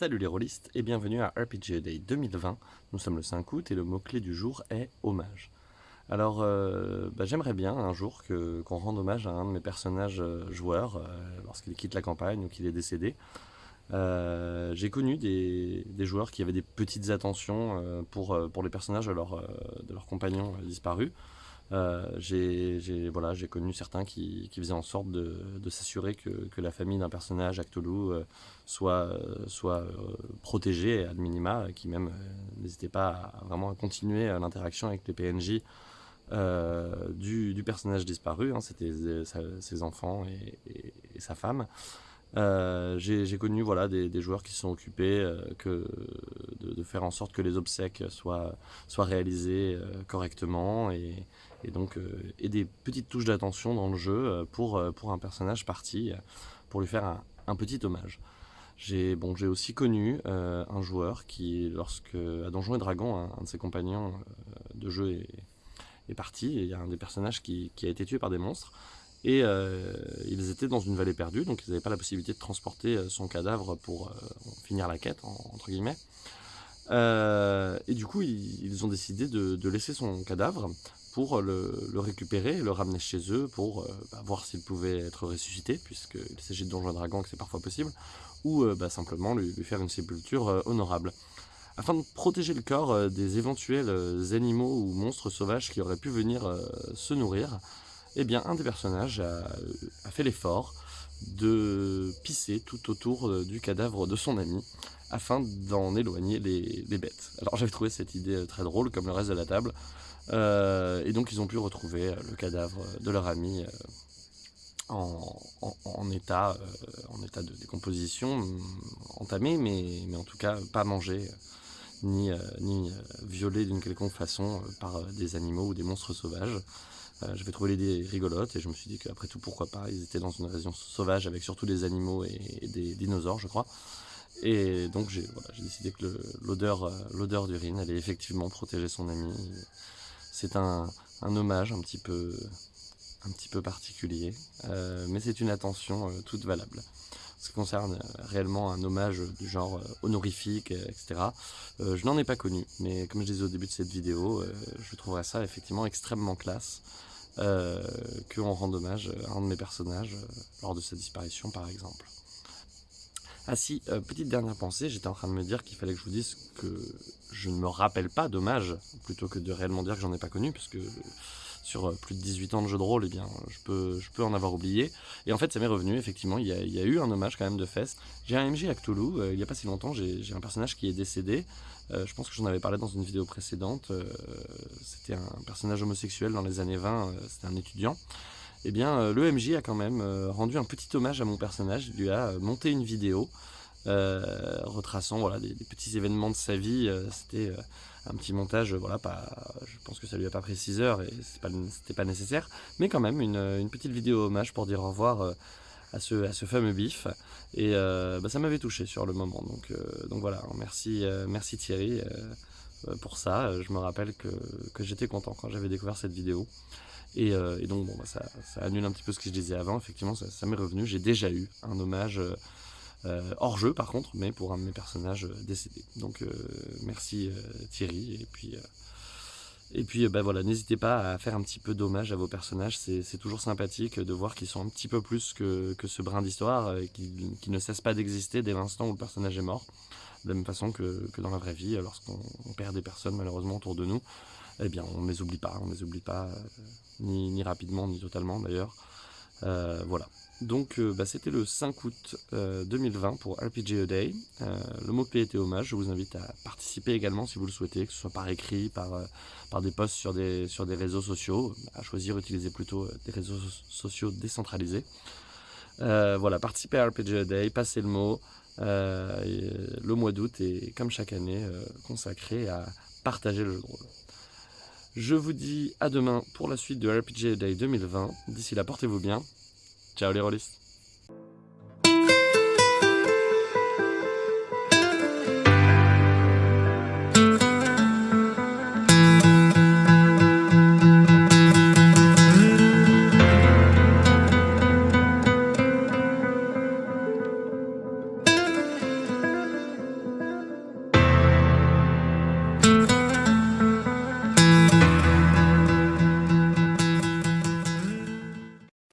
Salut les rôlistes et bienvenue à RPG Day 2020. Nous sommes le 5 août et le mot-clé du jour est hommage. Alors euh, bah, j'aimerais bien un jour qu'on rende hommage à un de mes personnages euh, joueurs euh, lorsqu'il quitte la campagne ou qu'il est décédé. J'ai connu des, joueurs qui avaient des petites attentions pour, les personnages de leurs compagnons disparus. Euh, j'ai voilà, connu certains qui, qui, faisaient en sorte de, de s'assurer que, que, la famille d'un personnage, Actolou, euh, soit, soit euh, protégée minima, qui même n'hésitait pas à, vraiment à continuer l'interaction avec les PNJ du, du, personnage disparu, hein, c'était ses enfants et, sa femme. J'ai connu voilà, des, joueurs qui se sont occupés que de, faire en sorte que les obsèques soient, soient réalisées correctement et, donc euh, et des petites touches d'attention dans le jeu euh, pour, euh, pour un personnage parti, pour lui faire un, petit hommage. J'ai bon, aussi connu un joueur qui, lorsque à Donjons et Dragons, un, de ses compagnons de jeu est, est parti, et il y a un des personnages qui, a été tué par des monstres, et ils étaient dans une vallée perdue, donc ils n'avaient pas la possibilité de transporter son cadavre pour finir la quête, entre guillemets. et du coup, ils, ont décidé de, laisser son cadavre pour le, récupérer et le ramener chez eux pour euh, bah, voir s'il pouvait être ressuscité, puisqu'il s'agit de Donjons Dragons que c'est parfois possible, ou euh, bah, simplement lui, faire une sépulture euh, honorable. Afin de protéger le corps des éventuels animaux ou monstres sauvages qui auraient pu venir se nourrir, eh bien, un des personnages a, fait l'effort de pisser tout autour du cadavre de son ami, afin d'en éloigner les, bêtes. Alors j'avais trouvé cette idée très drôle, comme le reste de la table, euh, et donc ils ont pu retrouver euh, le cadavre de leur ami euh, en, état, de décomposition, mm, entamé, mais, en tout cas pas mangé ni violé d'une quelconque façon par des animaux ou des monstres sauvages. J'avais trouvé l'idée rigolote et je me suis dit qu'après tout, pourquoi pas, ils étaient dans une région sauvage avec surtout des animaux et, des dinosaures, je crois. Et donc j'ai décidé que l'odeur d'urine allait effectivement protéger son ami c'est un, hommage un petit peu, un petit peu particulier, euh, mais c'est une attention euh, toute valable. Ce qui concerne euh, réellement un hommage du genre honorifique, etc., je n'en ai pas connu, mais comme je disais au début de cette vidéo, je trouverais ça effectivement extrêmement classe qu'on rende hommage à un de mes personnages lors de sa disparition par exemple. Ah si, euh, petite dernière pensée, j'étais en train de me dire qu'il fallait que je vous dise que je ne me rappelle pas d'hommage, plutôt que de réellement dire que j'en ai pas connu, parce que sur euh, plus de 18 ans de jeu de rôle, eh bien, je peux, je peux en avoir oublié. Et en fait, ça m'est revenu, effectivement, il y, a, eu un hommage quand même de fest. J'ai un MJ à Cthulhu, euh, il n'y a pas si longtemps, j'ai un personnage qui est décédé. je pense que j'en avais parlé dans une vidéo précédente. C'était un personnage homosexuel dans les années 20, c'était un étudiant eh bien euh, le MJ a quand même euh, rendu un petit hommage à mon personnage, il lui a euh, monté une vidéo retraçant voilà, des, petits événements de sa vie, c'était un petit montage, voilà, pas, je pense que ça lui a pas pris 6 heures et c'était pas, pas nécessaire, mais quand même une, petite vidéo hommage pour dire au revoir à ce, à ce fameux bif. Et bah, ça m'avait touché sur le moment. Donc, donc voilà, merci, merci Thierry pour ça. Je me rappelle que, que j'étais content quand j'avais découvert cette vidéo. Euh, et, donc, bon, bah, ça, annule un petit peu ce que je disais avant. Effectivement, ça, m'est revenu. J'ai déjà eu un hommage euh, euh, hors jeu, par contre, mais pour un de mes personnages décédés. Donc, merci Thierry. Et puis, et puis bah, voilà, n'hésitez pas à faire un petit peu d'hommage à vos personnages. C'est toujours sympathique de voir qu'ils sont un petit peu plus que, que ce brin d'histoire, qui, qui ne cesse pas d'exister dès l'instant où le personnage est mort. De la même façon que, que dans la vraie vie, lorsqu'on perd des personnes malheureusement autour de nous, eh bien on ne les oublie pas, on ne les oublie pas ni, rapidement, ni totalement d'ailleurs. Euh, voilà. Donc euh, bah, c'était le 5 août 2020 euh, pour RPG A Day. le mot-clé était hommage. Je vous invite à participer également si vous le souhaitez, que ce soit par écrit, par, par des posts sur des, sur des réseaux sociaux. À choisir, utiliser plutôt des réseaux sociaux décentralisés. voilà, participez à RPG A Day, passez le mot. le mois d'août est, comme chaque année, consacré à partager le jeu de rôle. Je vous dis à demain pour la suite de RPG Day 2020. D'ici là, portez-vous bien. Ciao les rôlistes